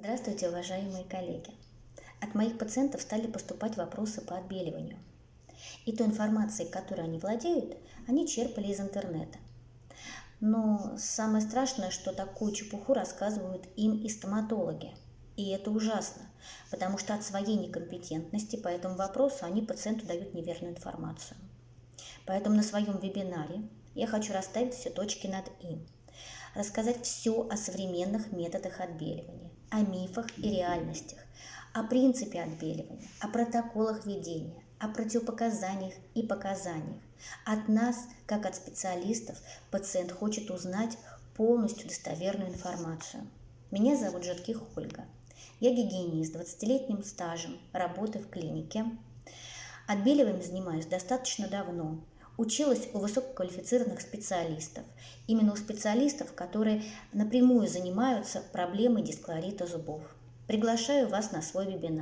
Здравствуйте, уважаемые коллеги! От моих пациентов стали поступать вопросы по отбеливанию. И той информацией, которой они владеют, они черпали из интернета. Но самое страшное, что такую чепуху рассказывают им и стоматологи. И это ужасно, потому что от своей некомпетентности по этому вопросу они пациенту дают неверную информацию. Поэтому на своем вебинаре я хочу расставить все точки над «и», рассказать все о современных методах отбеливания, о мифах и реальностях, о принципе отбеливания, о протоколах ведения, о противопоказаниях и показаниях. От нас, как от специалистов, пациент хочет узнать полностью достоверную информацию. Меня зовут Житких Ольга. Я гигиенист с 20-летним стажем работы в клинике. Отбеливанием занимаюсь достаточно давно. Училась у высококвалифицированных специалистов, именно у специалистов, которые напрямую занимаются проблемой дисклорита зубов. Приглашаю вас на свой вебинар.